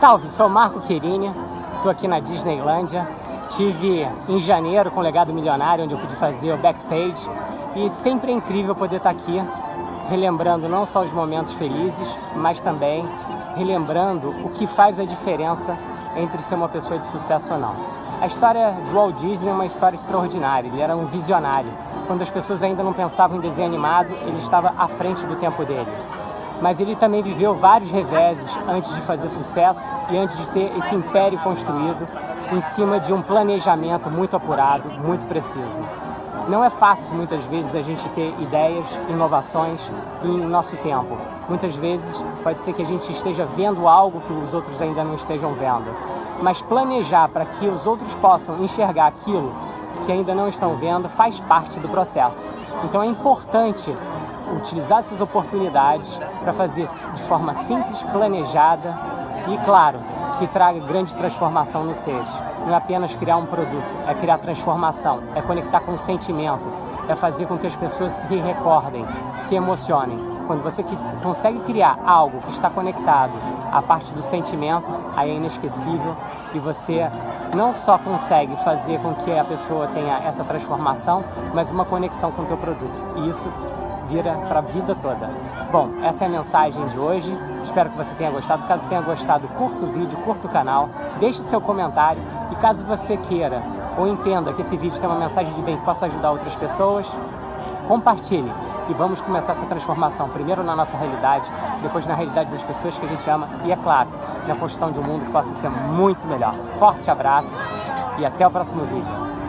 Salve, sou Marco Querini, estou aqui na Disneylândia. Tive em janeiro com o Legado Milionário, onde eu pude fazer o backstage. E sempre é incrível poder estar aqui, relembrando não só os momentos felizes, mas também relembrando o que faz a diferença entre ser uma pessoa de sucesso ou não. A história de Walt Disney é uma história extraordinária, ele era um visionário. Quando as pessoas ainda não pensavam em desenho animado, ele estava à frente do tempo dele mas ele também viveu vários reveses antes de fazer sucesso e antes de ter esse império construído em cima de um planejamento muito apurado, muito preciso. Não é fácil, muitas vezes, a gente ter ideias, inovações em nosso tempo. Muitas vezes pode ser que a gente esteja vendo algo que os outros ainda não estejam vendo. Mas planejar para que os outros possam enxergar aquilo que ainda não estão vendo faz parte do processo. Então é importante utilizar essas oportunidades para fazer de forma simples, planejada e, claro, que traga grande transformação nos seres. Não é apenas criar um produto, é criar transformação, é conectar com o sentimento, é fazer com que as pessoas se recordem, se emocionem. Quando você consegue criar algo que está conectado à parte do sentimento, aí é inesquecível e você não só consegue fazer com que a pessoa tenha essa transformação, mas uma conexão com o teu produto. E isso vira para a vida toda. Bom, essa é a mensagem de hoje. Espero que você tenha gostado. Caso tenha gostado, curta o vídeo, curta o canal, deixe seu comentário e caso você queira ou entenda que esse vídeo tem uma mensagem de bem que possa ajudar outras pessoas, compartilhe e vamos começar essa transformação, primeiro na nossa realidade, depois na realidade das pessoas que a gente ama e, é claro, na construção de um mundo que possa ser muito melhor. Forte abraço e até o próximo vídeo.